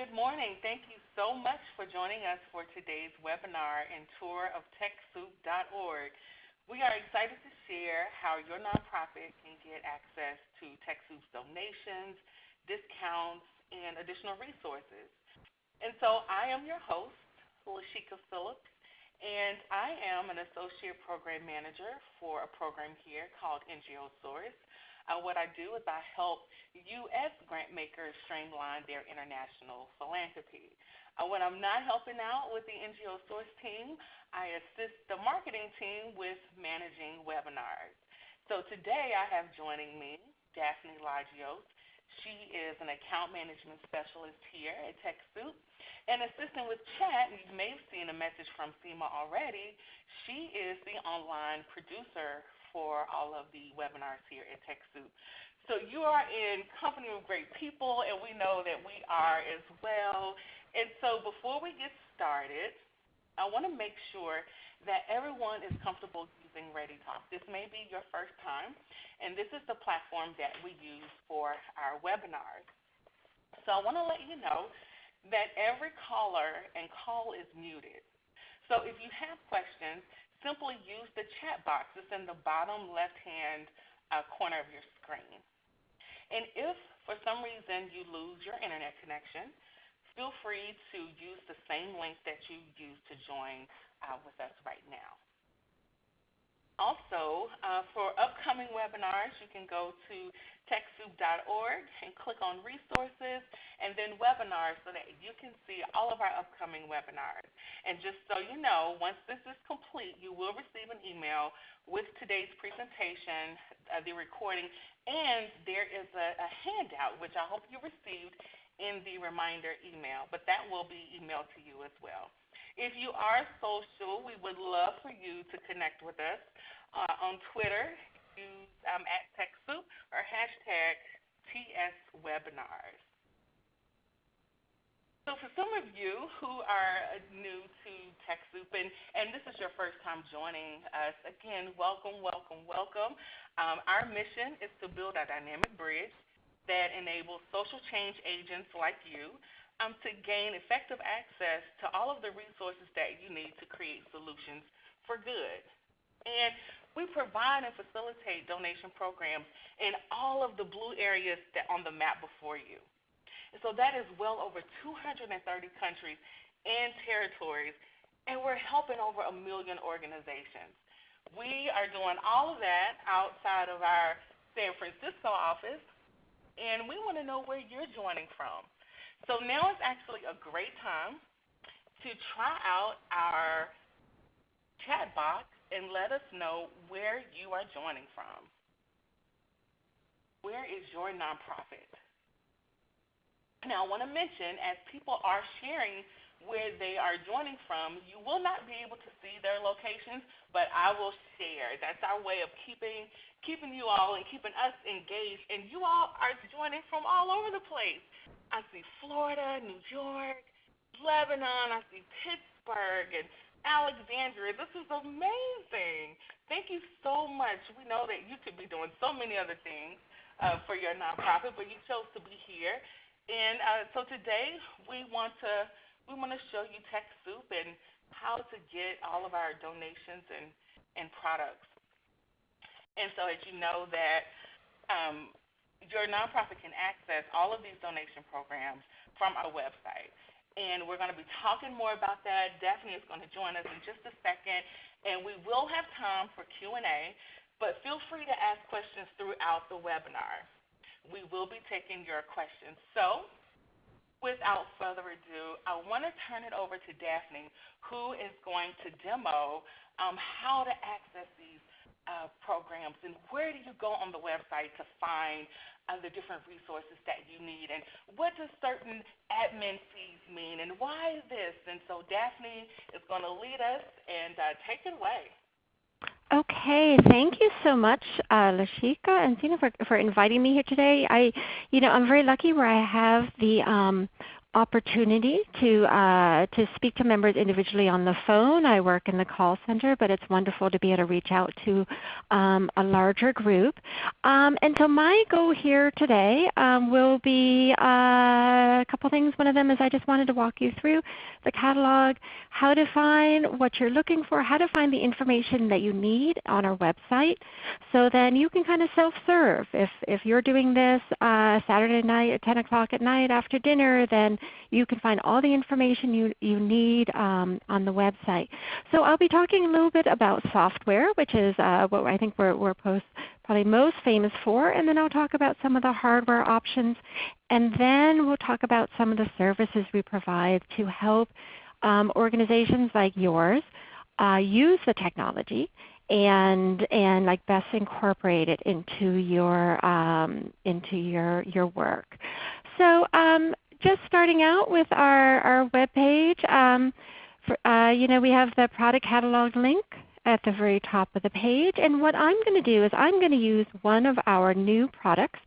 Good morning. Thank you so much for joining us for today's webinar and tour of TechSoup.org. We are excited to share how your nonprofit can get access to TechSoup's donations, discounts, and additional resources. And so I am your host, Lashika Phillips, and I am an Associate Program Manager for a program here called NGO Source. Uh, what I do is I help U.S. grant makers streamline their international philanthropy. Uh, when I'm not helping out with the NGO Source team, I assist the marketing team with managing webinars. So today I have joining me Daphne Lagios. She is an account management specialist here at TechSoup. And assisting with chat, you may have seen a message from Seema already, she is the online producer for all of the webinars here at TechSoup. So you are in company with great people, and we know that we are as well. And so before we get started, I want to make sure that everyone is comfortable using ReadyTalk. This may be your first time, and this is the platform that we use for our webinars. So I want to let you know that every caller and call is muted. So if you have questions, simply use the chat box. It's in the bottom left-hand uh, corner of your screen. And if for some reason you lose your internet connection, feel free to use the same link that you used to join uh, with us right now. Also, uh, for upcoming webinars, you can go to TechSoup.org and click on resources and then webinars so that you can see all of our upcoming webinars. And just so you know, once this is complete, you will receive an email with today's presentation, uh, the recording, and there is a, a handout, which I hope you received in the reminder email, but that will be emailed to you as well. If you are social, we would love for you to connect with us uh, on Twitter. Use um, at TechSoup or hashtag TSWebinars. So for some of you who are new to TechSoup, and, and this is your first time joining us, again, welcome, welcome, welcome. Um, our mission is to build a dynamic bridge that enables social change agents like you um, to gain effective access to all of the resources that you need to create solutions for good. And we provide and facilitate donation programs in all of the blue areas that on the map before you. And so that is well over 230 countries and territories, and we're helping over a million organizations. We are doing all of that outside of our San Francisco office, and we want to know where you're joining from. So now is actually a great time to try out our chat box and let us know where you are joining from. Where is your nonprofit? Now, I want to mention, as people are sharing where they are joining from, you will not be able to see their locations, but I will share. That's our way of keeping keeping you all and keeping us engaged. And you all are joining from all over the place. I see Florida, New York, Lebanon, I see Pittsburgh and Alexandria. This is amazing. Thank you so much. We know that you could be doing so many other things uh, for your nonprofit, but you chose to be here. And uh, so today we want to we want to show you TechSoup and how to get all of our donations and, and products. And so as you know that um, your nonprofit can access all of these donation programs from our website. And we're going to be talking more about that. Daphne is going to join us in just a second, and we will have time for Q&A, but feel free to ask questions throughout the webinar. We will be taking your questions. So without further ado, I want to turn it over to Daphne, who is going to demo um, how to access these uh, programs and where do you go on the website to find uh, the different resources that you need and what does certain admin fees mean and why this? And so Daphne is going to lead us and uh, take it away. Okay, thank you so much, uh, Lashika and Tina, for, for inviting me here today. I, you know, I'm very lucky where I have the um, opportunity to uh, to speak to members individually on the phone. I work in the call center, but it's wonderful to be able to reach out to um, a larger group. Um, and so my goal here today um, will be uh, a couple things. One of them is I just wanted to walk you through the catalog, how to find what you're looking for, how to find the information that you need on our website, so then you can kind of self-serve. If if you're doing this uh, Saturday night at 10 o'clock at night after dinner, then you can find all the information you, you need um, on the website. So I'll be talking a little bit about software, which is uh, what I think we're, we're post, probably most famous for, and then I'll talk about some of the hardware options, and then we'll talk about some of the services we provide to help um, organizations like yours uh, use the technology and and like best incorporate it into your um, into your your work. So um, just starting out with our, our web page, um, uh, you know, we have the product catalog link at the very top of the page. And what I'm going to do is I'm going to use one of our new products.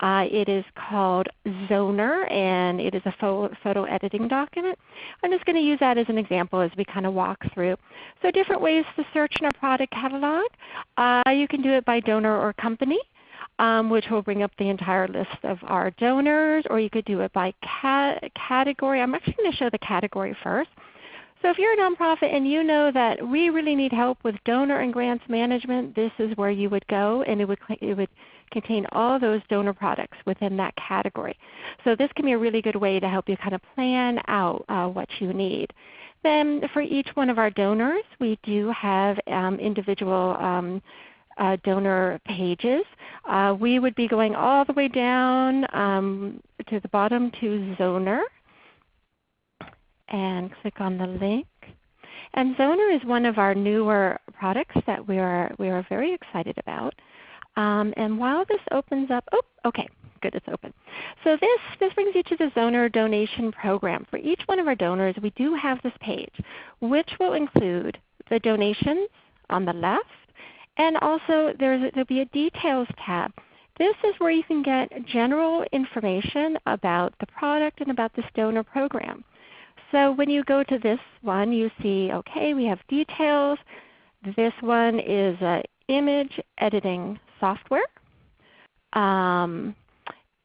Uh, it is called Zoner, and it is a photo, photo editing document. I'm just going to use that as an example as we kind of walk through. So different ways to search in our product catalog. Uh, you can do it by donor or company um, which will bring up the entire list of our donors, or you could do it by cat category. I'm actually going to show the category first. So if you're a nonprofit and you know that we really need help with donor and grants management, this is where you would go and it would, it would contain all those donor products within that category. So this can be a really good way to help you kind of plan out uh, what you need. Then for each one of our donors, we do have um, individual um, uh, donor pages. Uh, we would be going all the way down um, to the bottom to Zoner and click on the link. And Zoner is one of our newer products that we are, we are very excited about. Um, and while this opens up, oh, okay, good, it's open. So this, this brings you to the Zoner donation program. For each one of our donors, we do have this page, which will include the donations on the left, and also there's, there'll be a Details tab. This is where you can get general information about the product and about this donor program. So when you go to this one, you see, okay, we have details. This one is image editing software. Um,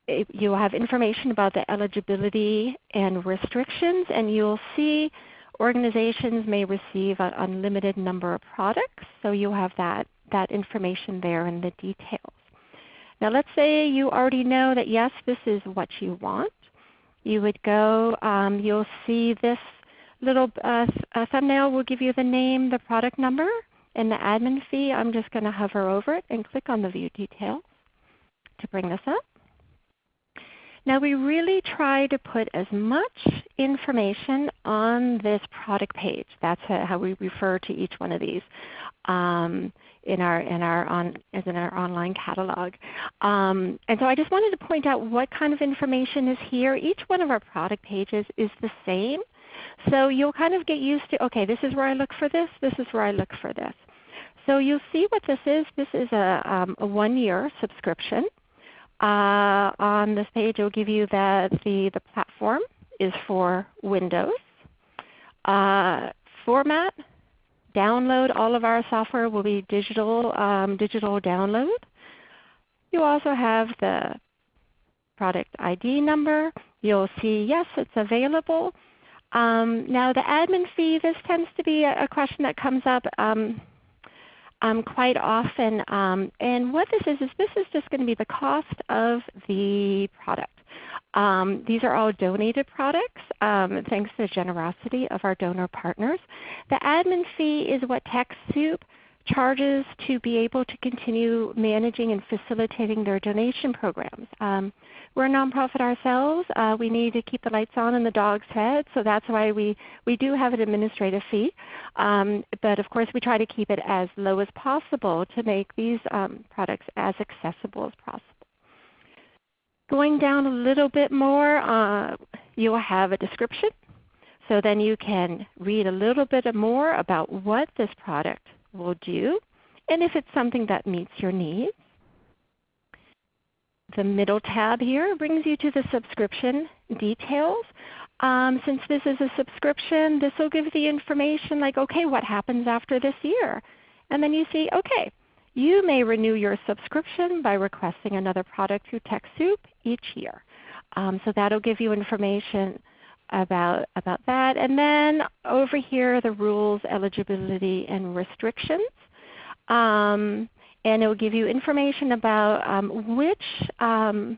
you'll have information about the eligibility and restrictions, and you'll see organizations may receive an unlimited number of products. So you'll have that that information there in the details. Now let's say you already know that yes, this is what you want. You would go, um, you'll see this little uh, uh, thumbnail will give you the name, the product number, and the admin fee. I'm just going to hover over it and click on the View Details to bring this up. Now we really try to put as much information on this product page. That's how we refer to each one of these. Um, in our in our on as in our online catalog. Um, and so I just wanted to point out what kind of information is here. Each one of our product pages is the same. So you'll kind of get used to, okay, this is where I look for this, this is where I look for this. So you'll see what this is. This is a, um, a one-year subscription. Uh, on this page it will give you that the, the platform is for Windows. Uh, format, download all of our software will be digital, um, digital download. You also have the product ID number. You'll see yes, it's available. Um, now the admin fee, this tends to be a, question that comes up um, um, quite often. Um, and what this is, is this is just going to be the cost of the product. Um, these are all donated products um, thanks to the generosity of our donor partners. The admin fee is what TechSoup charges to be able to continue managing and facilitating their donation programs. Um, we're a nonprofit ourselves. Uh, we need to keep the lights on and the dogs fed, so that's why we, we do have an administrative fee. Um, but of course we try to keep it as low as possible to make these um, products as accessible as possible. Going down a little bit more, uh, you'll have a description. So then you can read a little bit more about what this product will do and if it's something that meets your needs. The middle tab here brings you to the subscription details. Um, since this is a subscription, this will give the information like, okay, what happens after this year? And then you see, okay, you may renew your subscription by requesting another product through TechSoup each year. Um, so that'll give you information about, about that. And then over here are the rules, eligibility, and restrictions. Um, and it will give you information about um, which, um,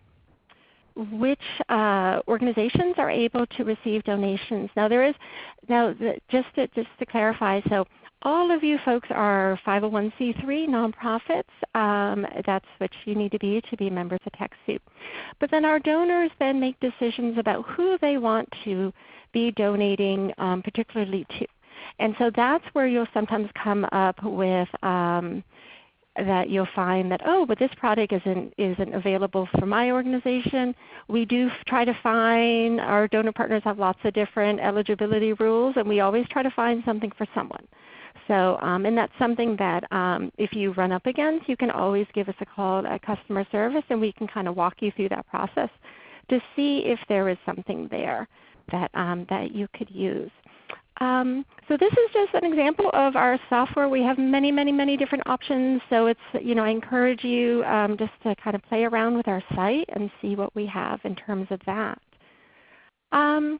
which uh, organizations are able to receive donations. Now there is, now the, just, to, just to clarify, so all of you folks are 501c3 nonprofits. Um, that's what you need to be to be members of TechSoup. But then our donors then make decisions about who they want to be donating um, particularly to. And so that's where you'll sometimes come up with um, that you'll find that, oh, but this product isn't, isn't available for my organization. We do try to find, our donor partners have lots of different eligibility rules, and we always try to find something for someone. So, um, and that's something that um, if you run up against, you can always give us a call at customer service and we can kind of walk you through that process to see if there is something there that, um, that you could use. Um, so this is just an example of our software. We have many, many, many different options. So it's, you know, I encourage you um, just to kind of play around with our site and see what we have in terms of that. Um,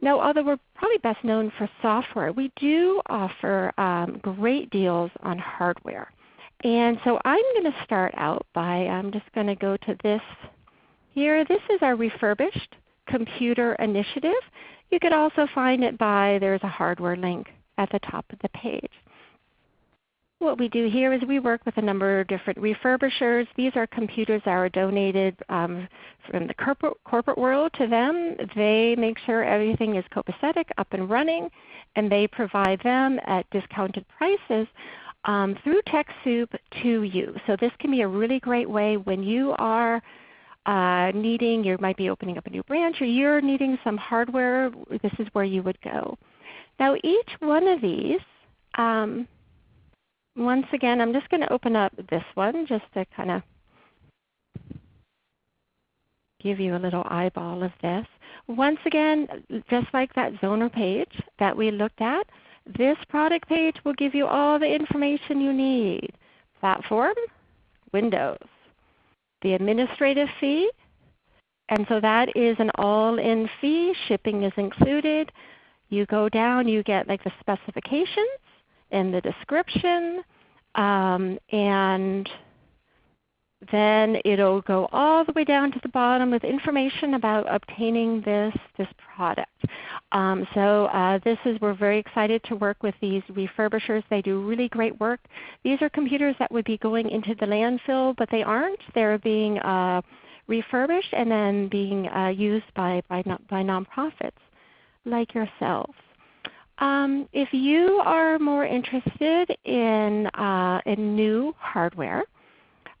now, although we're probably best known for software, we do offer um, great deals on hardware. And so I'm going to start out by, I'm just going to go to this here. This is our refurbished computer initiative. You could also find it by, there's a hardware link at the top of the page. What we do here is we work with a number of different refurbishers. These are computers that are donated um, from the corporate, corporate world to them. They make sure everything is copacetic, up and running, and they provide them at discounted prices um, through TechSoup to you. So this can be a really great way when you are uh, needing, you might be opening up a new branch or you're needing some hardware, this is where you would go. Now each one of these um, once again, I'm just going to open up this one just to kind of give you a little eyeball of this. Once again, just like that Zoner page that we looked at, this product page will give you all the information you need. Platform, Windows, the administrative fee, and so that is an all-in fee. Shipping is included. You go down, you get like the specifications, in the description. Um, and then it'll go all the way down to the bottom with information about obtaining this, this product. Um, so uh, this is, we're very excited to work with these refurbishers. They do really great work. These are computers that would be going into the landfill, but they aren't. They're being uh, refurbished and then being uh, used by, by, by nonprofits like yourselves. Um, if you are more interested in, uh, in new hardware,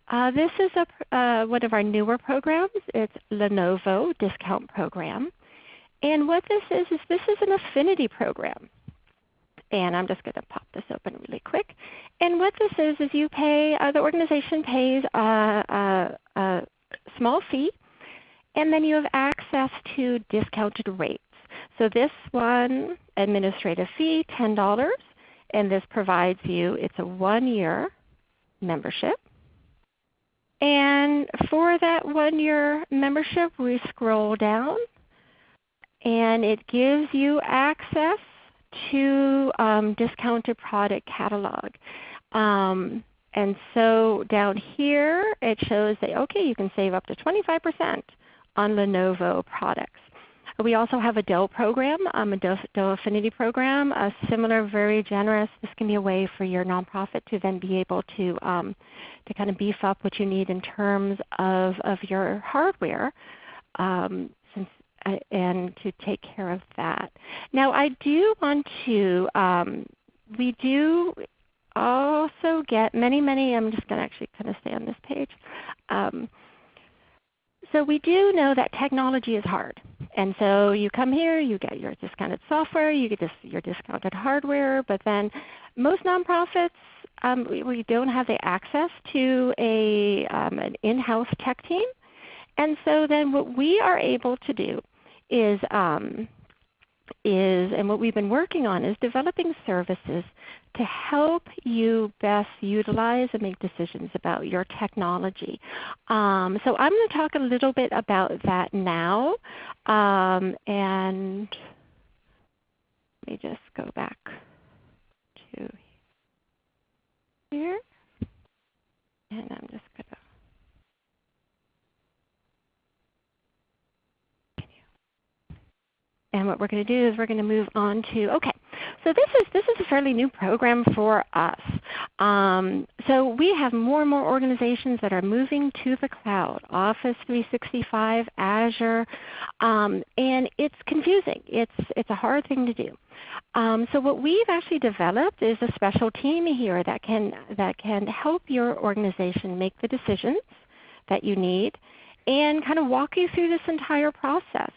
uh, this is a, uh, one of our newer programs. It's Lenovo Discount Program. And what this is, is this is an affinity program. And I'm just going to pop this open really quick. And what this is, is you pay, uh, the organization pays a, a, a small fee, and then you have access to discounted rates. So this one, administrative fee, $10, and this provides you, it's a one-year membership. And for that one-year membership, we scroll down, and it gives you access to um, discounted product catalog. Um, and so down here it shows that okay, you can save up to 25% on Lenovo products. We also have a Dell program, um, a Dell, Affinity program, a similar, very generous. This can be a way for your nonprofit to then be able to, um, to kind of beef up what you need in terms of, of your hardware um, since, uh, and to take care of that. Now I do want to, um, we do also get many, many, I'm just going to actually kind of stay on this page. Um, so we do know that technology is hard. And so you come here, you get your discounted software, you get this, your discounted hardware, but then most nonprofits, um, we, we, don't have the access to a, um, an in-house tech team. And so then what we are able to do is um, is, and what we've been working on is developing services to help you best utilize and make decisions about your technology. Um, so I'm going to talk a little bit about that now. Um, and let me just go back to here. And I'm just going to And what we're going to do is we're going to move on to, okay, so this is, this is a fairly new program for us. Um, so we have more and more organizations that are moving to the cloud, Office 365, Azure, um, and it's confusing. It's, it's a hard thing to do. Um, so what we've actually developed is a special team here that can, that can help your organization make the decisions that you need and kind of walk you through this entire process.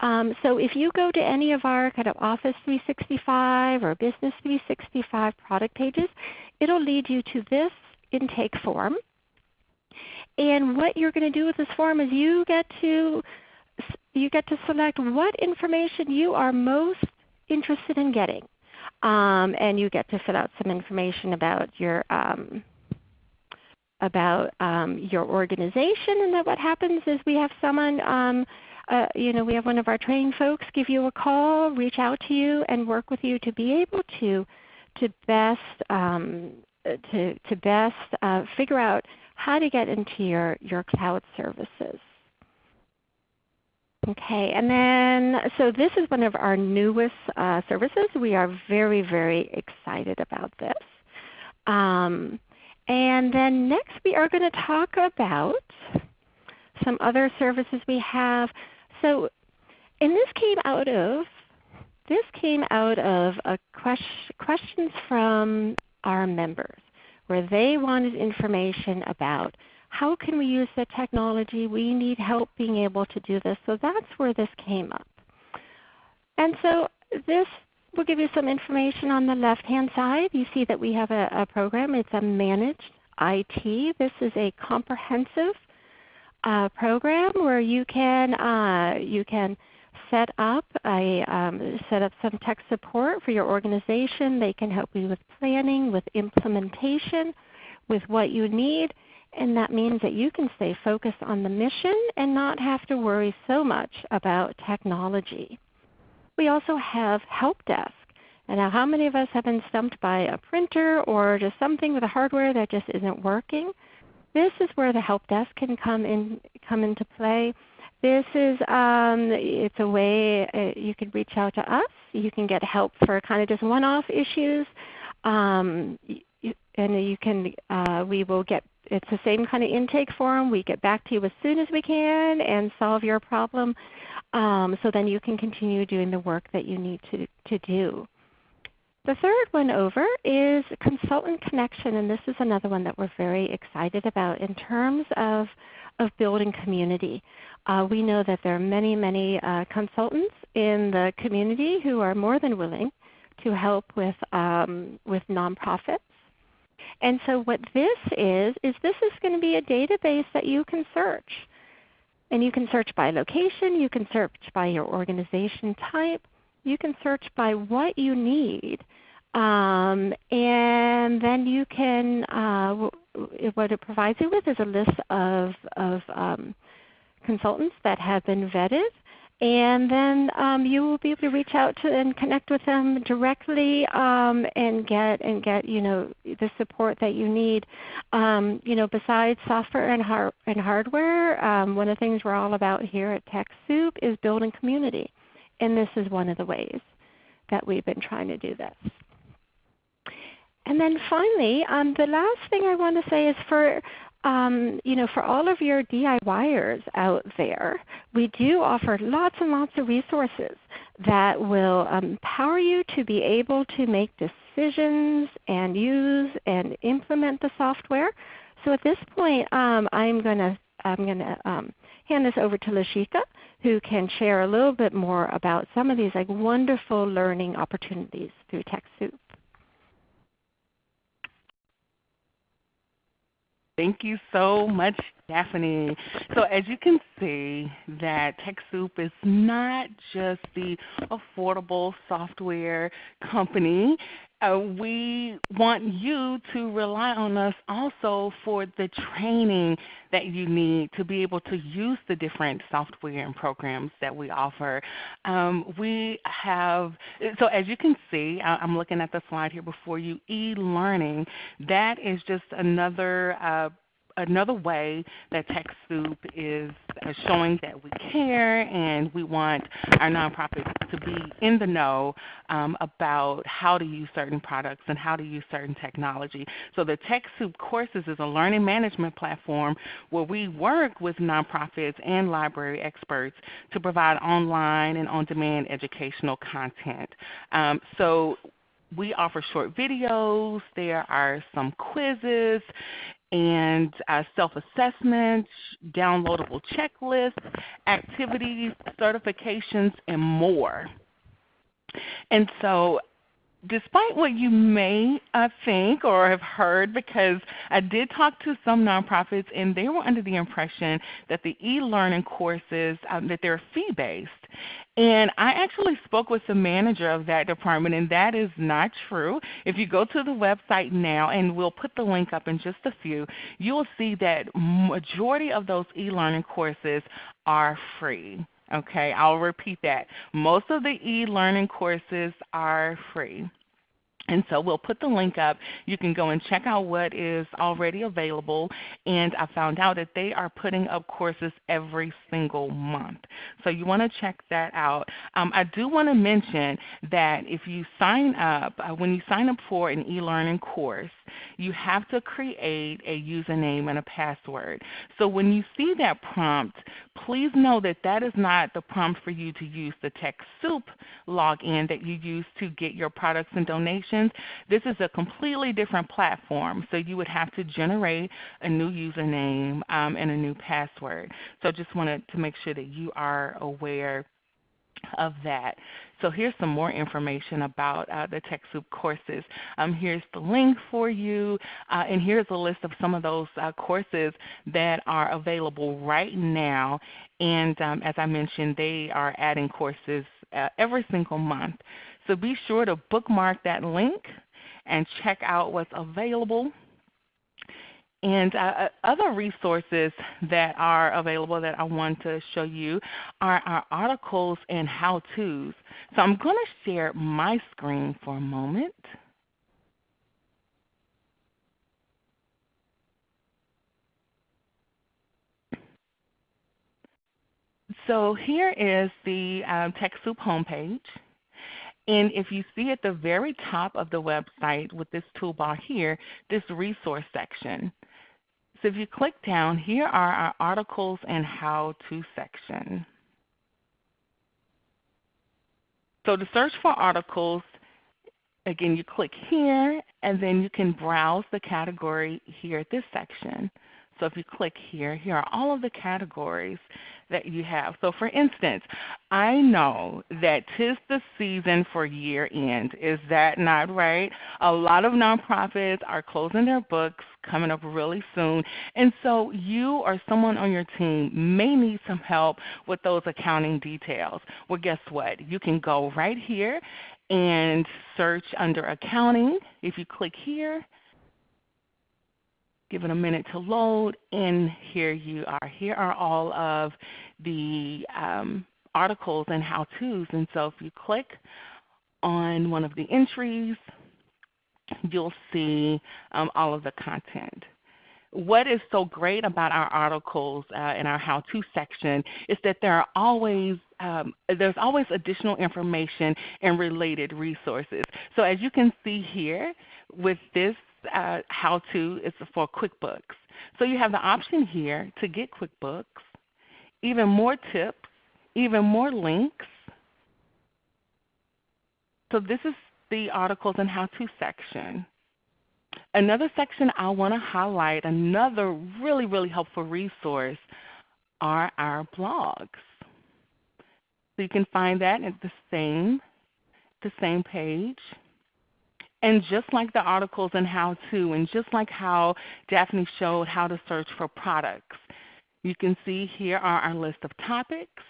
Um, so if you go to any of our kind of Office 365 or Business 365 product pages, it will lead you to this intake form. And what you're going to do with this form is you get to you get to select what information you are most interested in getting. Um, and you get to fill out some information about your um, about um, your organization. And then what happens is we have someone um, uh, you know, we have one of our trained folks give you a call, reach out to you, and work with you to be able to to best um, to to best uh, figure out how to get into your your cloud services. Okay, and then so this is one of our newest uh, services. We are very very excited about this. Um, and then next we are going to talk about some other services we have. So, and this came out of this came out of a question, questions from our members where they wanted information about how can we use the technology? We need help being able to do this. So that's where this came up. And so this will give you some information on the left-hand side. You see that we have a, a program. It's a managed IT. This is a comprehensive uh, program where you can uh, you can set up a um, set up some tech support for your organization. They can help you with planning, with implementation, with what you need, and that means that you can stay focused on the mission and not have to worry so much about technology. We also have help desk. And now how many of us have been stumped by a printer or just something with the hardware that just isn't working? This is where the help desk can come in come into play. This is um, it's a way uh, you can reach out to us. You can get help for kind of just one-off issues, um, and you can uh, we will get it's the same kind of intake form. We get back to you as soon as we can and solve your problem. Um, so then you can continue doing the work that you need to, to do. The third one over is Consultant Connection, and this is another one that we're very excited about in terms of, of building community. Uh, we know that there are many, many uh, consultants in the community who are more than willing to help with, um, with nonprofits. And so what this is, is this is going to be a database that you can search. And you can search by location, you can search by your organization type, you can search by what you need. Um, and then you can, uh, what it provides you with is a list of, of um, consultants that have been vetted. And then um, you will be able to reach out to and connect with them directly um, and get and get you know the support that you need. Um, you know, besides software and, har- and hardware, um, one of the things we're all about here at TechSoup is building community and this is one of the ways that we've been trying to do this. And then finally, um, the last thing I want to say is for um, you know, for all of your DIYers out there, we do offer lots and lots of resources that will empower you to be able to make decisions and use and implement the software. So at this point, um, I'm going to I'm going to um, hand this over to Lashika, who can share a little bit more about some of these like wonderful learning opportunities through TechSoup. Thank you so much, Daphne. So as you can see that TechSoup is not just the affordable software company. Uh, we want you to rely on us also for the training that you need to be able to use the different software and programs that we offer. Um, we have, so as you can see, I'm looking at the slide here before you, e-learning, that is just another uh, another way that TechSoup is uh, showing that we care and we want our nonprofits to be in the know um, about how to use certain products and how to use certain technology. So the TechSoup Courses is a learning management platform where we work with nonprofits and library experts to provide online and on-demand educational content. Um, so we offer short videos. There are some quizzes and uh, self-assessments, downloadable checklists, activities, certifications, and more. And so despite what you may uh, think or have heard, because I did talk to some nonprofits and they were under the impression that the e-learning courses, um, that they're fee-based. And I actually spoke with the manager of that department, and that is not true. If you go to the website now, and we'll put the link up in just a few, you will see that majority of those e-learning courses are free. Okay, I'll repeat that. Most of the e-learning courses are free. And so we'll put the link up. You can go and check out what is already available. And I found out that they are putting up courses every single month. So you want to check that out. Um, I do want to mention that if you sign up, uh, when you sign up for an e-learning course, you have to create a username and a password. So when you see that prompt, please know that that is not the prompt for you to use the TechSoup login that you use to get your products and donations. This is a completely different platform. So you would have to generate a new username um, and a new password. So I just wanted to make sure that you are aware of that. So here's some more information about uh, the TechSoup courses. Um, here's the link for you, uh, and here's a list of some of those uh, courses that are available right now. And um, as I mentioned, they are adding courses uh, every single month. So be sure to bookmark that link and check out what's available. And uh, uh, other resources that are available that I want to show you are our articles and how-tos. So I'm going to share my screen for a moment. So here is the um, TechSoup homepage. And if you see at the very top of the website with this toolbar here, this resource section. So if you click down, here are our articles and how-to section. So to search for articles, again, you click here, and then you can browse the category here at this section. So if you click here, here are all of the categories that you have. So for instance, I know that tis the season for year end. Is that not right? A lot of nonprofits are closing their books coming up really soon. And so you or someone on your team may need some help with those accounting details. Well, guess what? You can go right here and search under accounting. If you click here, Give it a minute to load, and here you are. Here are all of the um, articles and how-tos. And so if you click on one of the entries, you'll see um, all of the content. What is so great about our articles uh, and our how-to section is that there are always um, there's always additional information and related resources. So as you can see here with this uh, how-to is for QuickBooks. So you have the option here to get QuickBooks, even more tips, even more links. So this is the articles and how-to section. Another section I want to highlight, another really, really helpful resource are our blogs. So you can find that at the same, the same page. And just like the articles and how to, and just like how Daphne showed how to search for products, you can see here are our list of topics.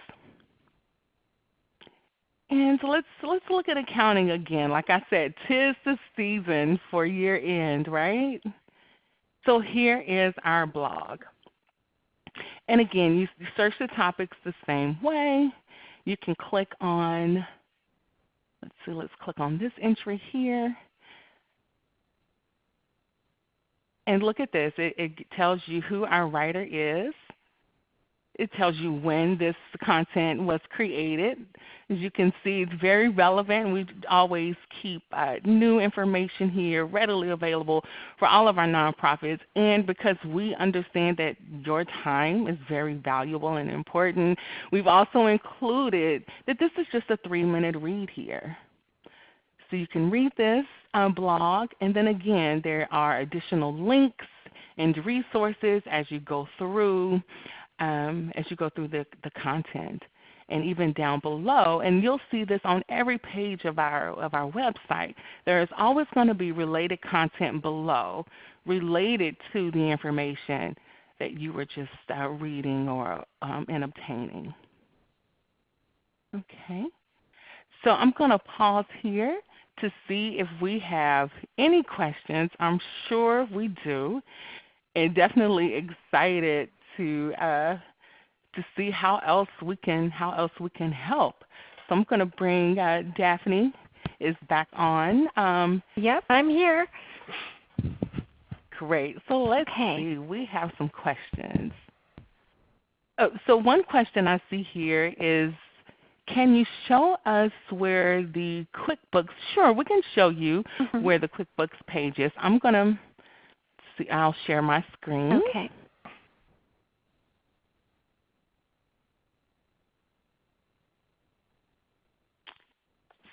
And so let's let's look at accounting again. Like I said, tis the season for year end, right? So here is our blog. And again, you search the topics the same way. You can click on, let's see, let's click on this entry here. And look at this. It, it tells you who our writer is. It tells you when this content was created. As you can see, it's very relevant. We always keep uh, new information here readily available for all of our nonprofits. And because we understand that your time is very valuable and important, we've also included that this is just a three-minute read here. So you can read this uh, blog, and then again, there are additional links and resources as you go through um, as you go through the, the content and even down below. And you'll see this on every page of our, of our website. There is always going to be related content below related to the information that you were just uh, reading or um, and obtaining. Okay. So I'm going to pause here to see if we have any questions. I'm sure we do. And definitely excited to uh, to see how else we can how else we can help. So I'm going to bring uh, Daphne is back on. Um, yep, I'm here. Great. So let's okay. see. We have some questions. Oh, so one question I see here is, can you show us where the QuickBooks? Sure, we can show you mm -hmm. where the QuickBooks page is. I'm going to see. I'll share my screen. Okay.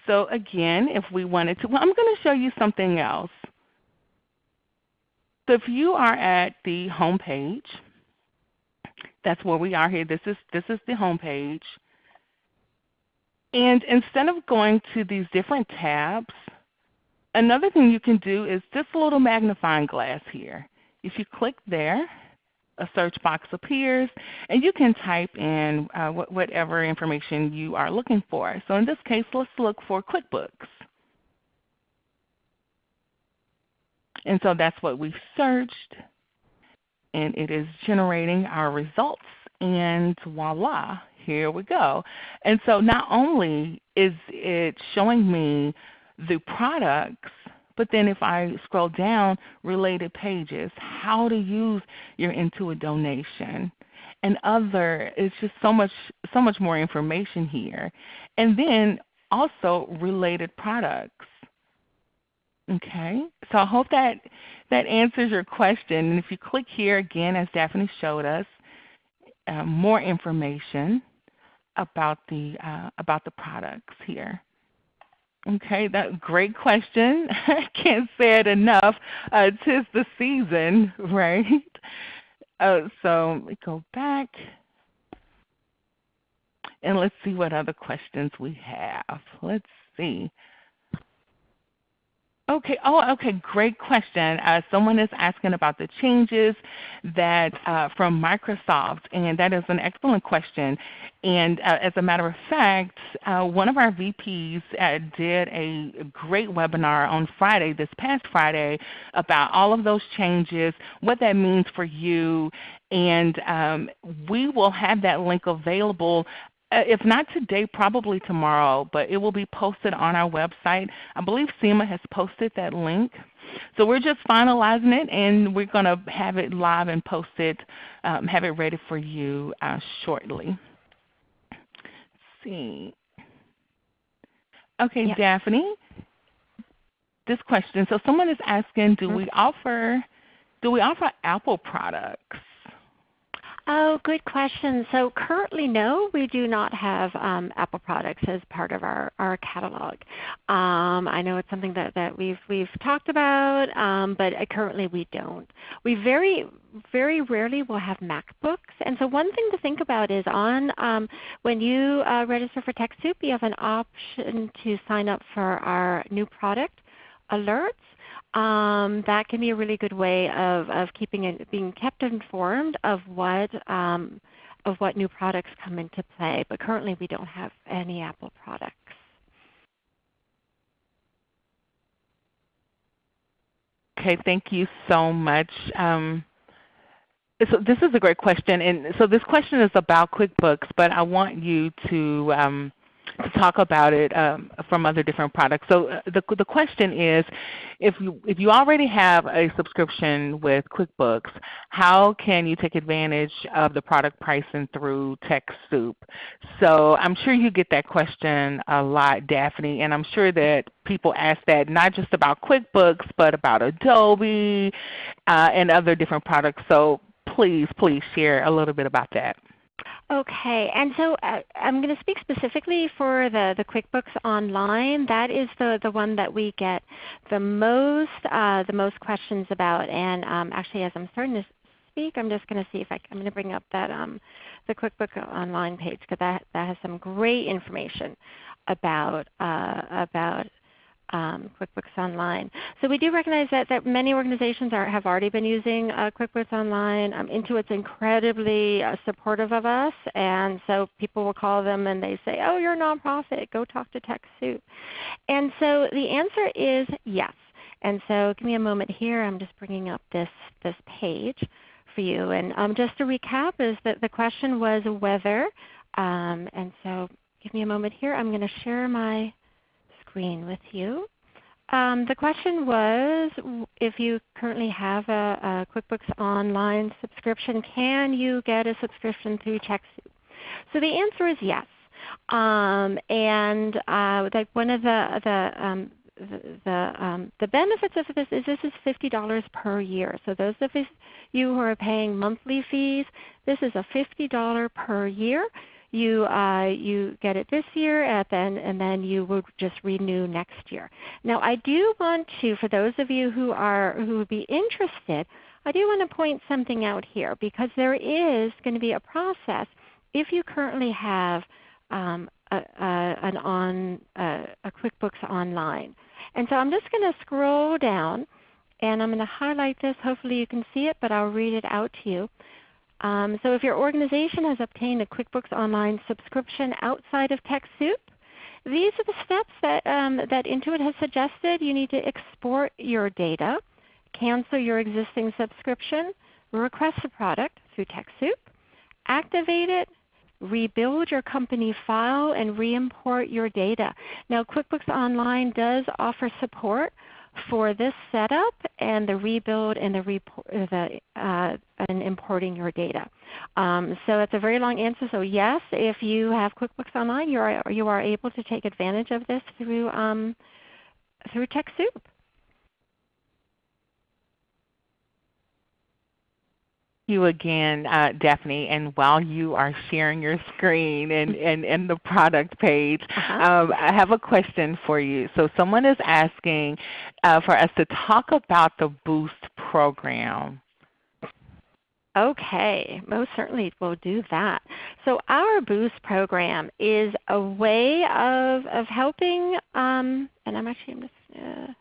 So again, if we wanted to, well, I'm going to show you something else. So if you are at the home page, that's where we are here. This is, this is the home page. And instead of going to these different tabs, another thing you can do is this little magnifying glass here. If you click there, a search box appears, and you can type in uh, wh whatever information you are looking for. So in this case, let's look for QuickBooks. And so that's what we've searched, and it is generating our results, and voila, here we go. And so not only is it showing me the products but then if I scroll down, related pages, how to use your Intuit donation, and other, it's just so much, so much more information here. And then also related products. Okay, so I hope that that answers your question. And if you click here again, as Daphne showed us, uh, more information about the uh, about the products here. Okay, that great question. I can't say it enough. Uh, tis the season, right? Uh, so let me go back and let's see what other questions we have. Let's see. Okay. Oh, okay. Great question. Uh, someone is asking about the changes that uh, from Microsoft, and that is an excellent question. And uh, as a matter of fact, uh, one of our VPs uh, did a great webinar on Friday, this past Friday, about all of those changes, what that means for you, and um, we will have that link available if not today, probably tomorrow, but it will be posted on our website. I believe Seema has posted that link. So we're just finalizing it, and we're going to have it live and posted, um, have it ready for you uh, shortly. Let's see. Okay, yeah. Daphne, this question. So someone is asking, do we offer do we offer Apple products? Oh, good question. So currently, no, we do not have um, Apple products as part of our, our catalog. Um, I know it's something that, that we've, we've talked about, um, but currently we don't. We very, very rarely will have MacBooks. And so one thing to think about is on um, when you uh, register for TechSoup, you have an option to sign up for our new product alerts, um, that can be a really good way of, of keeping it, being kept informed of what um, of what new products come into play. But currently we don't have any Apple products. Okay, thank you so much. Um, so this is a great question, and so this question is about QuickBooks, but I want you to um, to talk about it um, from other different products. So uh, the, the question is, if you, if you already have a subscription with QuickBooks, how can you take advantage of the product pricing through TechSoup? So I'm sure you get that question a lot, Daphne, and I'm sure that people ask that not just about QuickBooks, but about Adobe uh, and other different products. So please, please share a little bit about that. Okay, and so uh, I'm going to speak specifically for the, the QuickBooks Online. That is the, the one that we get the most, uh, the most questions about. And um, actually as I'm starting to speak, I'm just going to see if I, I'm going to bring up that um, the QuickBooks Online page because that, that has some great information about, uh, about um, QuickBooks Online. So we do recognize that, that many organizations are, have already been using uh, QuickBooks Online. Um, Intuit's incredibly uh, supportive of us, and so people will call them and they say, oh, you're a nonprofit, go talk to TechSoup. And so the answer is yes. And so give me a moment here. I'm just bringing up this, this page for you. And um, just to recap is that the question was whether, um, and so give me a moment here. I'm going to share my screen with you. Um, the question was if you currently have a, a, QuickBooks Online subscription, can you get a subscription through TechSoup? So the answer is yes. Um, and uh, like one of the, the um, the, um, the, benefits of this is this is $50 per year. So those of you who are paying monthly fees, this is a $50 per year you, uh, you get it this year and then, and then you would just renew next year. Now I do want to, for those of you who, are, who would be interested, I do want to point something out here because there is going to be a process if you currently have um, a, a, an on, a, a QuickBooks Online. And so I'm just going to scroll down and I'm going to highlight this. Hopefully you can see it, but I'll read it out to you. Um, so if your organization has obtained a QuickBooks Online subscription outside of TechSoup, these are the steps that, um, that Intuit has suggested. You need to export your data, cancel your existing subscription, request a product through TechSoup, activate it, rebuild your company file, and re-import your data. Now QuickBooks Online does offer support for this setup and the rebuild and the, report, the uh, and importing your data. Um, so it's a very long answer. So yes, if you have QuickBooks Online, you are, you are able to take advantage of this through, um, through TechSoup. You again, uh, Daphne. And while you are sharing your screen and, and, and the product page, uh-huh. um, I have a question for you. So someone is asking uh, for us to talk about the Boost program. Okay, most certainly we'll do that. So our Boost program is a way of, of helping, um, and I'm actually I'm just uh,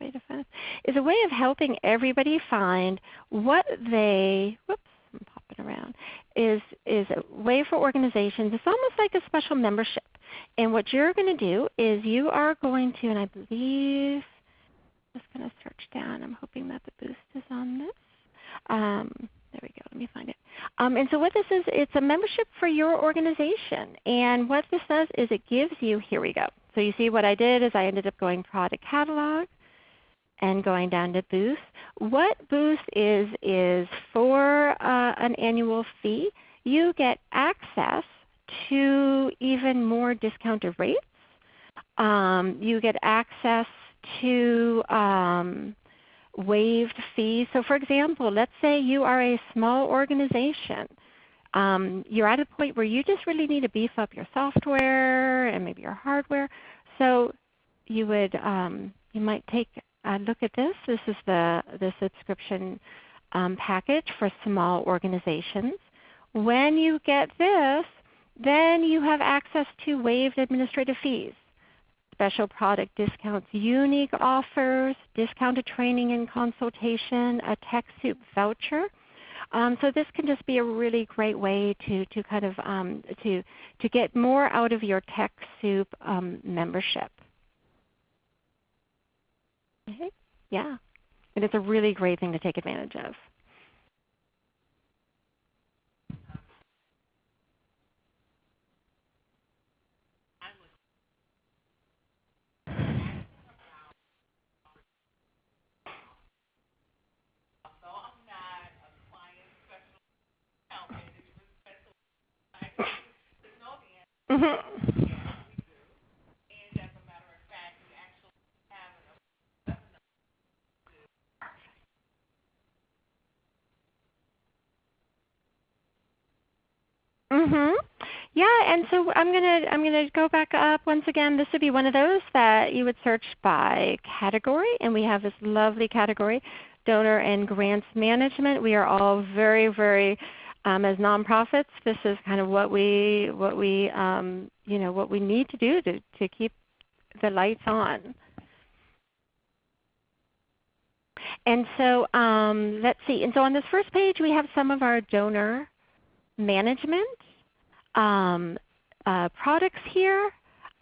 way to find is a way of helping everybody find what they whoops I'm popping around is is a way for organizations. It's almost like a special membership. And what you're going to do is you are going to, and I believe I'm just going to search down. I'm hoping that the boost is on this. Um, there we go. Let me find it. Um, and so what this is, it's a membership for your organization. And what this does is it gives you, here we go. So you see what I did is I ended up going product catalog and going down to Boost. What Boost is is for uh, an annual fee, you get access to even more discounted rates. Um, you get access to um, waived fees. So for example, let's say you are a small organization. Um, you're at a point where you just really need to beef up your software and maybe your hardware. So you would um, you might take uh, look at this. This is the, the subscription um, package for small organizations. When you get this, then you have access to waived administrative fees. special product discounts, unique offers, discounted training and consultation, a TechSoup voucher. Um, so this can just be a really great way to, to kind of um, to, to get more out of your TechSoup um, membership. Okay. Yeah. And it's a really great thing to take advantage of. Mm-hmm. Mhm. Yeah, and so I'm gonna I'm gonna go back up once again. This would be one of those that you would search by category, and we have this lovely category, donor and grants management. We are all very very um, as nonprofits. This is kind of what we what we um, you know what we need to do to to keep the lights on. And so um, let's see. And so on this first page we have some of our donor management um, uh, products here.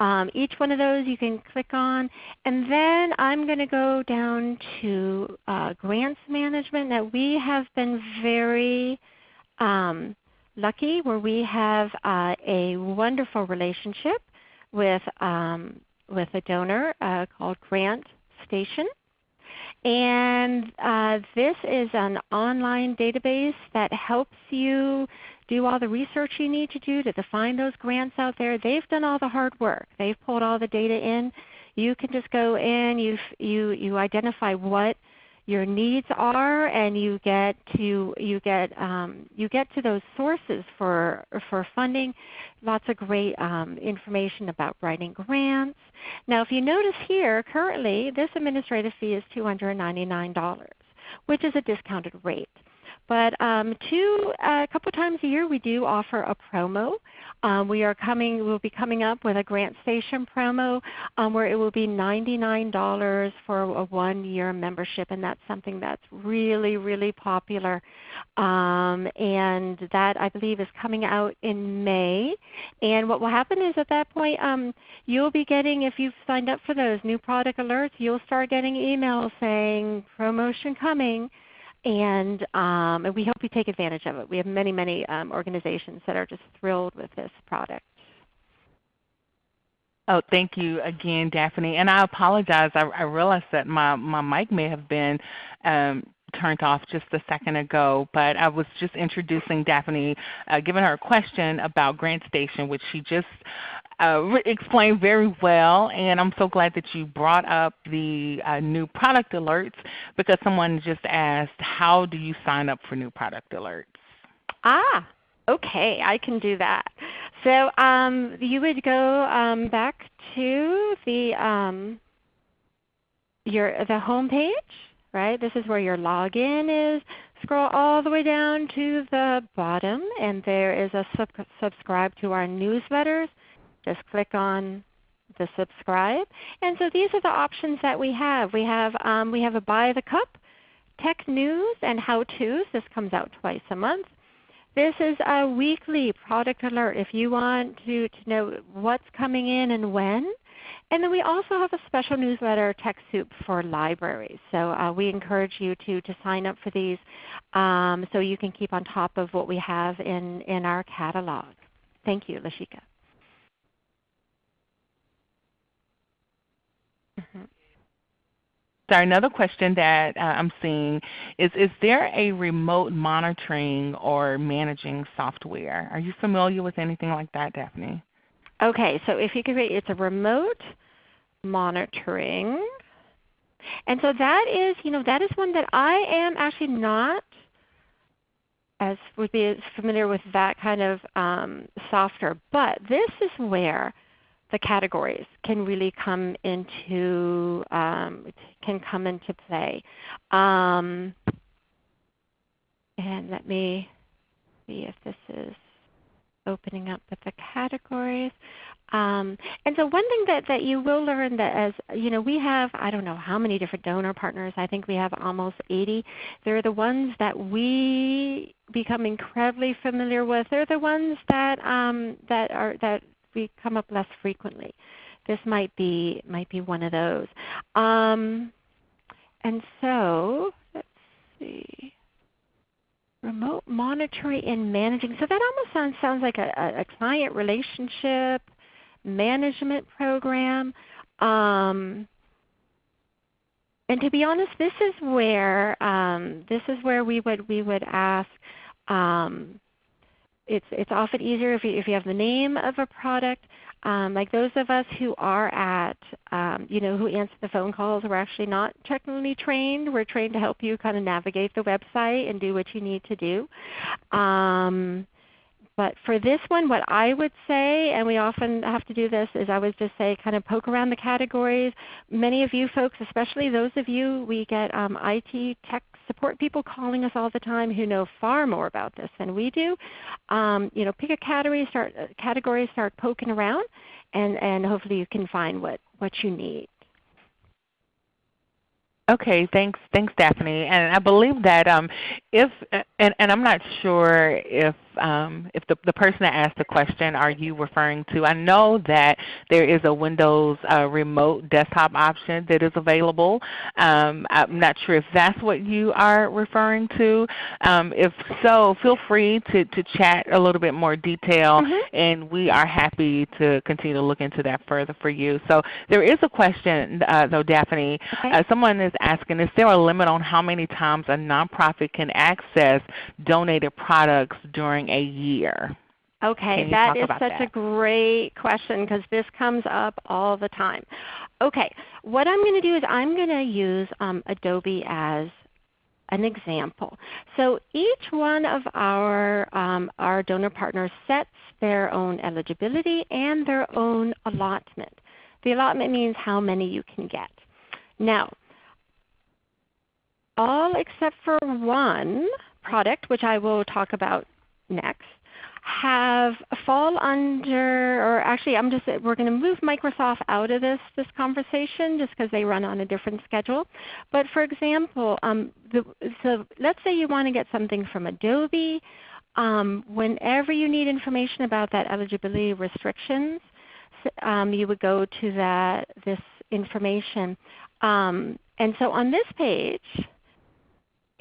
Um, each one of those you can click on. And then I'm going to go down to uh, grants management. Now we have been very um, lucky where we have uh, a wonderful relationship with, um, with a donor uh, called Grant Station. And uh, this is an online database that helps you do all the research you need to do to find those grants out there. They've done all the hard work. They've pulled all the data in. You can just go in, you, you, you identify what your needs are, and you get to you get um, you get to those sources for for funding. Lots of great um, information about writing grants. Now, if you notice here, currently this administrative fee is $299, which is a discounted rate. But um, two, uh, a couple times a year we do offer a promo. Um, we are coming, we'll be coming up with a GrantStation promo um, where it will be $99 for a one-year membership, and that's something that's really, really popular. Um, and that I believe is coming out in May. And what will happen is at that point um, you'll be getting, if you've signed up for those new product alerts, you'll start getting emails saying promotion coming and, um, and we hope you take advantage of it. We have many, many um, organizations that are just thrilled with this product. Oh, thank you again, Daphne. And I apologize. I, I realized that my, my mic may have been um, turned off just a second ago, but I was just introducing Daphne, uh, giving her a question about GrantStation, which she just uh, explained very well. And I'm so glad that you brought up the uh, new product alerts because someone just asked, how do you sign up for new product alerts? Ah, okay, I can do that. So um, you would go um, back to the um, your the home page right? This is where your login is. Scroll all the way down to the bottom and there is a sub subscribe to our newsletters. Just click on the subscribe. And so these are the options that we have. We have, um, we have a By the Cup, Tech News, and How To's. This comes out twice a month. This is a weekly product alert if you want to, to know what's coming in and when. And then we also have a special newsletter, TechSoup for libraries. So uh, we encourage you to, to sign up for these um, so you can keep on top of what we have in, in our catalog. Thank you, Lashika. So another question that uh, I'm seeing is, is there a remote monitoring or managing software? Are you familiar with anything like that, Daphne? Okay, so if you could read, it's a remote monitoring. And so that is, you know, that is one that I am actually not as would be familiar with that kind of um, software. But this is where the categories can really come into um, can come into play. Um, and let me see if this is opening up with the categories. Um, and so one thing that, that you will learn that as you know, we have I don't know how many different donor partners. I think we have almost 80. They're the ones that we become incredibly familiar with. They're the ones that um, that are that come up less frequently. This might be might be one of those. Um, and so let's see remote monitoring and managing. So that almost sounds, sounds like a, a client relationship management program. Um, and to be honest, this is where um, this is where we would we would ask. Um, it's it's often easier if you if you have the name of a product. Um, like those of us who are at, um, you know, who answer the phone calls, we're actually not technically trained. We're trained to help you kind of navigate the website and do what you need to do. Um, but for this one, what I would say, and we often have to do this, is I would just say kind of poke around the categories. Many of you folks, especially those of you, we get um, IT tech support people calling us all the time who know far more about this than we do. Um, you know, pick a category, start uh, category, start poking around, and, and hopefully you can find what, what you need. Okay, thanks, thanks, Daphne. And I believe that um, if, and, and I'm not sure if um, if the, the person that asked the question are you referring to, I know that there is a Windows uh, remote desktop option that is available. Um, I'm not sure if that's what you are referring to. Um, if so, feel free to, to chat a little bit more detail mm -hmm. and we are happy to continue to look into that further for you. So there is a question uh, though Daphne. Okay. Uh, someone is asking, is there a limit on how many times a nonprofit can access donated products during a year? Okay, that is such that? a great question because this comes up all the time. Okay, what I'm going to do is I'm going to use um, Adobe as an example. So each one of our, um, our donor partners sets their own eligibility and their own allotment. The allotment means how many you can get. Now, all except for one product, which I will talk about next have fall under, or actually I'm just, we're going to move Microsoft out of this, this conversation just because they run on a different schedule. But for example, um, the, so let's say you want to get something from Adobe. Um, whenever you need information about that eligibility restrictions, um, you would go to that, this information. Um, and so on this page,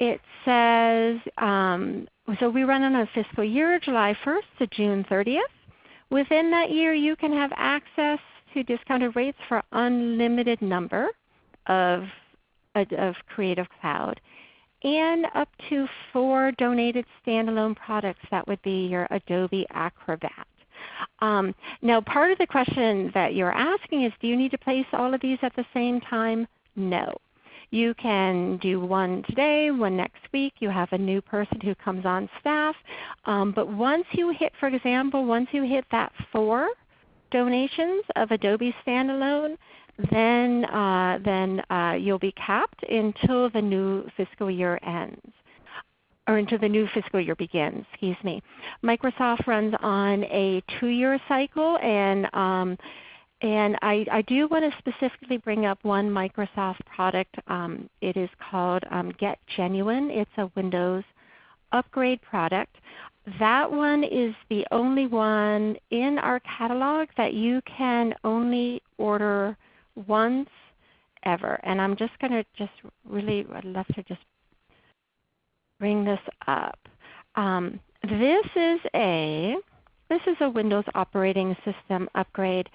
it says, um, so we run on a fiscal year, July 1st to June 30th. Within that year you can have access to discounted rates for unlimited number of, of Creative Cloud and up to four donated standalone products. That would be your Adobe Acrobat. Um, now part of the question that you're asking is do you need to place all of these at the same time? No. You can do one today, one next week. You have a new person who comes on staff. Um, but once you hit, for example, once you hit that four donations of Adobe Standalone, then, uh, then uh, you'll be capped until the new fiscal year ends or until the new fiscal year begins. Excuse me. Microsoft runs on a two-year cycle, and um, and I, I do want to specifically bring up one Microsoft product. Um, it is called um, Get Genuine. It's a Windows upgrade product. That one is the only one in our catalog that you can only order once ever. And I'm just going to just really, I'd love to just bring this up. Um, this is a this is a Windows operating system upgrade.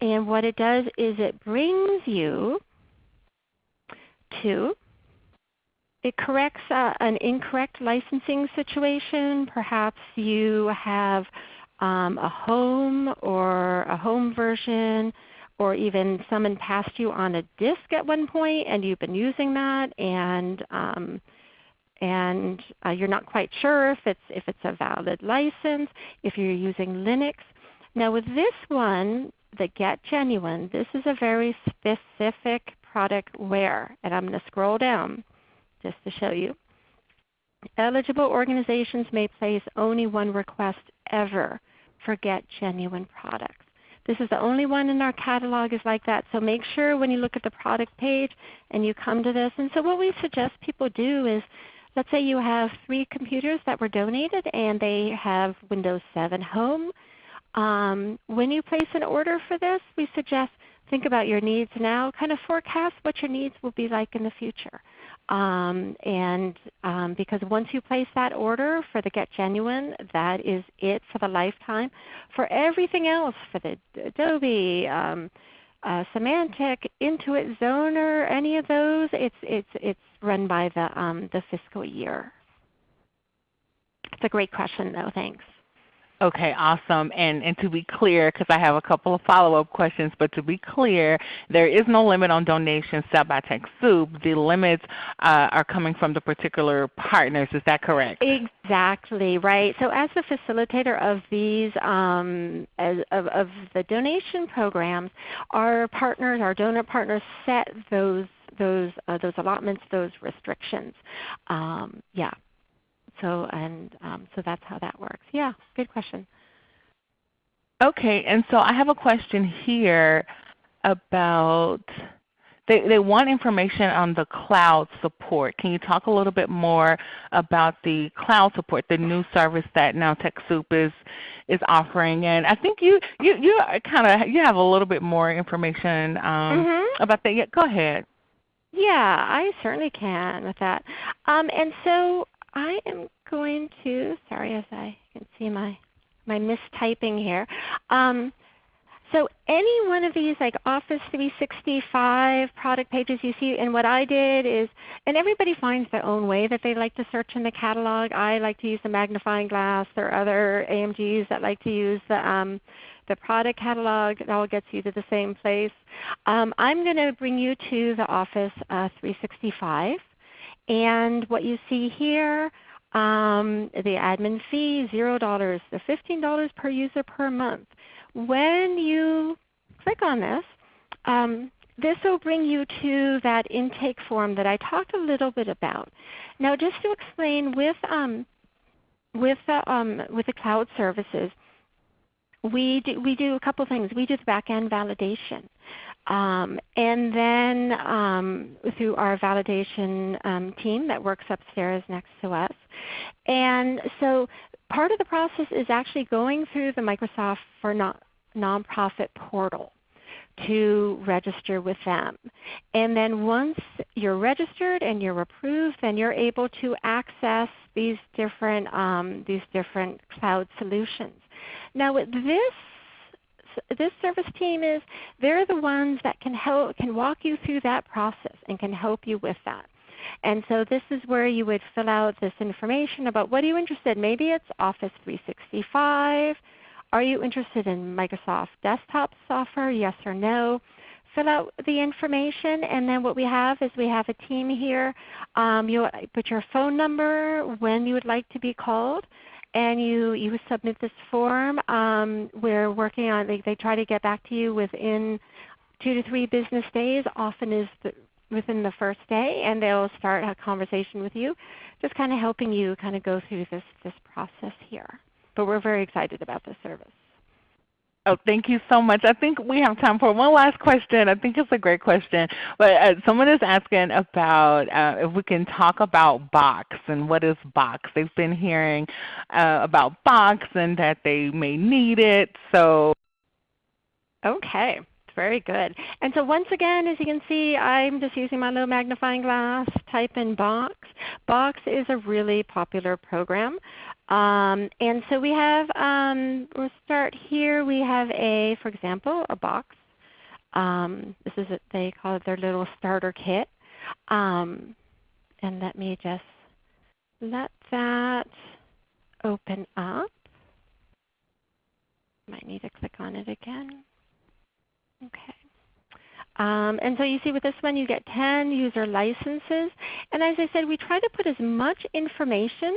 And what it does is it brings you to, it corrects uh, an incorrect licensing situation. Perhaps you have um, a home or a home version or even someone passed you on a disk at one point and you've been using that and um, and uh, you're not quite sure if it's, if it's a valid license, if you're using Linux. Now with this one, the Get Genuine, this is a very specific product where, and I'm going to scroll down just to show you. Eligible organizations may place only one request ever for Get Genuine products. This is the only one in our catalog is like that. So make sure when you look at the product page and you come to this. And so what we suggest people do is let's say you have three computers that were donated and they have Windows 7 Home. Um, when you place an order for this, we suggest think about your needs now, kind of forecast what your needs will be like in the future. Um, and um, because once you place that order for the Get Genuine, that is it for the lifetime. For everything else, for the Adobe, um, uh, Symantec, Intuit, Zoner, any of those, it's, it's, it's run by the, um, the fiscal year. It's a great question though. Thanks. Okay, awesome. And, and to be clear, because I have a couple of follow-up questions, but to be clear, there is no limit on donations set by TechSoup. The limits uh, are coming from the particular partners. Is that correct? Exactly, right. So as the facilitator of these, um, as, of, of the donation programs, our partners, our donor partners set those those uh, those allotments, those restrictions. Um, yeah. So and um, so that's how that works. Yeah, good question. Okay, and so I have a question here about they, they want information on the cloud support. Can you talk a little bit more about the cloud support, the new service that now TechSoup is is offering? And I think you you you kind of you have a little bit more information um, mm-hmm. about that. Yeah, go ahead. Yeah, I certainly can with that. Um, and so I am going to, sorry as I can see my, my mistyping here. Um, so any one of these like Office 365 product pages you see, and what I did is, and everybody finds their own way that they like to search in the catalog. I like to use the magnifying glass. There are other AMGs that like to use the, um, the product catalog. It all gets you to the same place. Um, I'm going to bring you to the Office uh, 365. And what you see here, um, the admin fee, $0 to $15 per user per month. When you click on this, um, this will bring you to that intake form that I talked a little bit about. Now just to explain with, um, with, the, um, with the cloud services, we do, we do a couple things. We do the back-end validation. Um, and then um, through our validation um, team that works upstairs next to us. And so part of the process is actually going through the Microsoft for non nonprofit portal to register with them. And then once you're registered and you're approved, then you're able to access these different, um, these different cloud solutions. Now with this this service team is they're the ones that can help can walk you through that process and can help you with that. And so this is where you would fill out this information about what are you interested in. Maybe it's Office 365. Are you interested in Microsoft desktop software? Yes or no. Fill out the information and then what we have is we have a team here. Um, you put your phone number, when you would like to be called and you, you submit this form. Um, we're working on they, they try to get back to you within two to three business days, often is the, within the first day, and they'll start a conversation with you, just kind of helping you kind of go through this, this process here. But we're very excited about this service. Oh, thank you so much. I think we have time for one last question. I think it's a great question. But uh, someone is asking about uh, if we can talk about Box and what is Box. They've been hearing uh, about Box and that they may need it. So, okay. Very good. And so once again, as you can see, I'm just using my little magnifying glass, type in Box. Box is a really popular program. Um, and so we have, um, we'll start here. We have a, for example, a box. Um, this is, a, they call it their little starter kit. Um, and let me just let that open up. Might need to click on it again. Okay. Um, and so you see with this one you get 10 user licenses. And as I said, we try to put as much information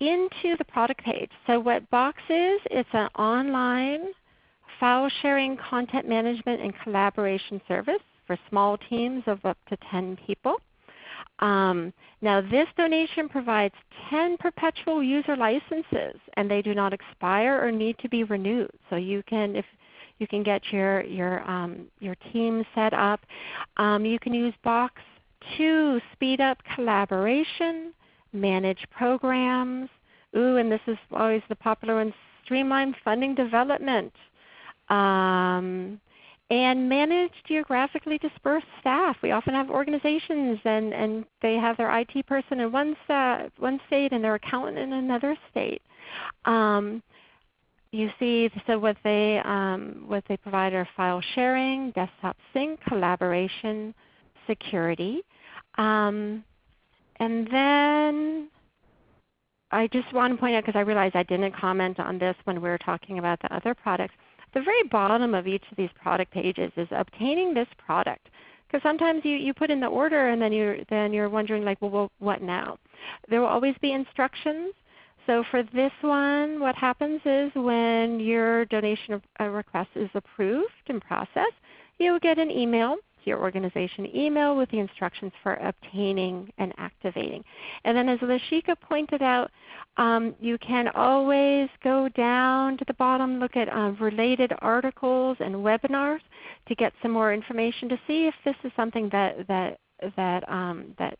into the product page. So what Box is, it's an online file sharing, content management, and collaboration service for small teams of up to 10 people. Um, now this donation provides 10 perpetual user licenses and they do not expire or need to be renewed. So you can, if You can get your, your, um, your team set up. Um, you can use Box to speed up collaboration, manage programs. Ooh, and this is always the popular one, streamline funding development. Um, and manage geographically dispersed staff. We often have organizations and, and they have their IT person in one, one state and their accountant in another state. Um, you see so what they, um, what they provide are file sharing, desktop sync, collaboration, security. Um, and then I just want to point out because I realized I didn't comment on this when we were talking about the other products the very bottom of each of these product pages is obtaining this product. Because sometimes you, you put in the order and then you're, then you're wondering like, well, well, what now? There will always be instructions. So for this one, what happens is when your donation uh, request is approved and processed, you will get an email your organization email with the instructions for obtaining and activating. And then as Lashika pointed out, um, you can always go down to the bottom, look at uh, related articles and webinars to get some more information to see if this is something that, that, that, um, that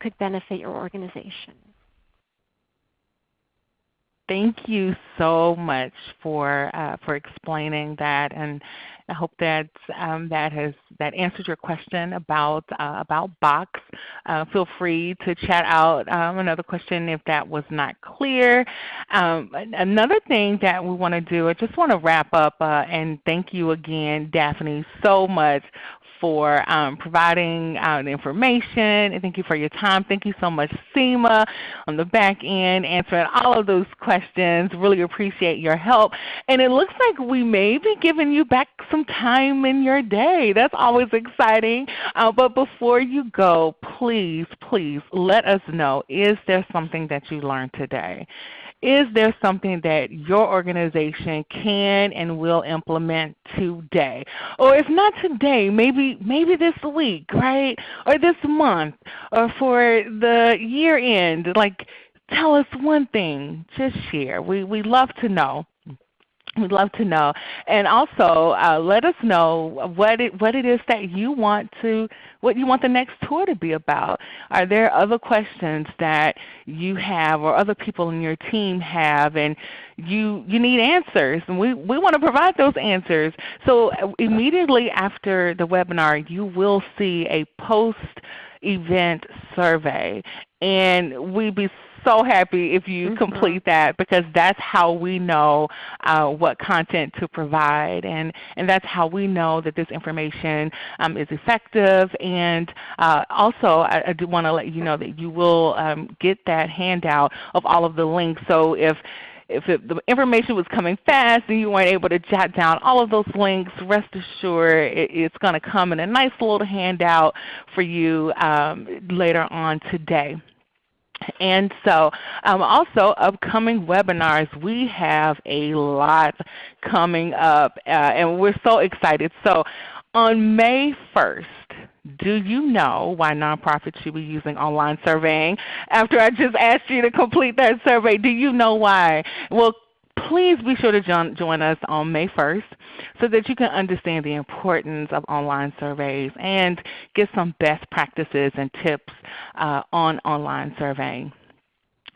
could benefit your organization. Thank you so much for uh, for explaining that, and I hope that um, that has that answered your question about uh, about Box. Uh, feel free to chat out um, another question if that was not clear. Um, another thing that we want to do, I just want to wrap up uh, and thank you again, Daphne, so much for um, providing uh, the information. And thank you for your time. Thank you so much, Seema, on the back end, answering all of those questions. Really appreciate your help. And it looks like we may be giving you back some time in your day. That's always exciting. Uh, but before you go, please, please let us know, is there something that you learned today? Is there something that your organization can and will implement today? Or if not today, maybe, maybe this week, right? Or this month, or for the year end. Like tell us one thing. Just share. We, we love to know. We'd love to know. And also uh, let us know what it, what it is that you want to, what you want the next tour to be about. Are there other questions that you have or other people in your team have and you, you need answers? And we, we want to provide those answers. So uh, immediately after the webinar you will see a post event survey. And we'd be so happy if you mm -hmm. complete that because that's how we know uh, what content to provide and, and that's how we know that this information um, is effective. And uh, also I, I do want to let you know that you will um, get that handout of all of the links. So if if it, the information was coming fast and you weren't able to jot down all of those links, rest assured it, it's going to come in a nice little handout for you um, later on today. And so um, also upcoming webinars, we have a lot coming up uh, and we're so excited. So on May 1st, do you know why nonprofits should be using online surveying? After I just asked you to complete that survey, do you know why? Well, please be sure to join us on May 1st so that you can understand the importance of online surveys and get some best practices and tips uh, on online surveying.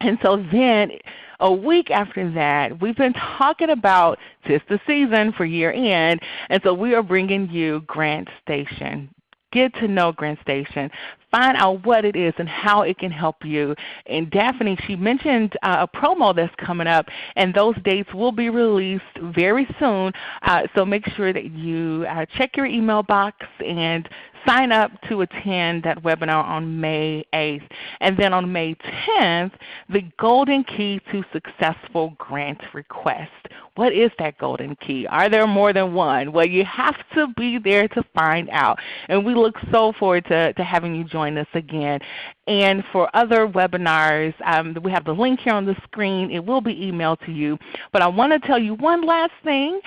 And so then a week after that, we've been talking about just the season for year end, and so we are bringing you Grant Station. Get to know GrantStation. Find out what it is and how it can help you. And Daphne, she mentioned uh, a promo that's coming up, and those dates will be released very soon. Uh, so make sure that you uh, check your email box and sign up to attend that webinar on May 8th. And then on May 10th, the golden key to successful grant request. What is that golden key? Are there more than one? Well, you have to be there to find out. And we look so forward to, to having you join us again. And for other webinars, um, we have the link here on the screen. It will be emailed to you. But I want to tell you one last thing.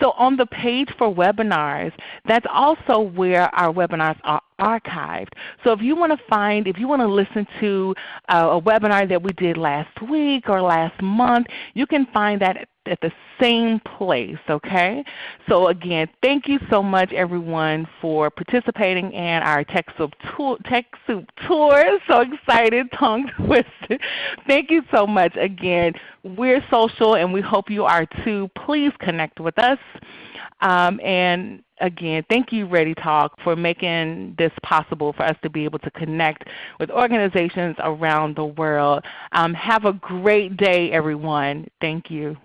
So on the page for webinars, that's also where our webinars are archived. So if you want to find, if you want to listen to uh, a webinar that we did last week or last month, you can find that at the same place, okay? So again, thank you so much everyone for participating in our TechSoup. TechSoup tour. So excited, tongue twisted. Thank you so much again. We're social and we hope you are too. Please connect with us. Um, and again, thank you ReadyTalk for making this possible for us to be able to connect with organizations around the world. Um, have a great day everyone. Thank you.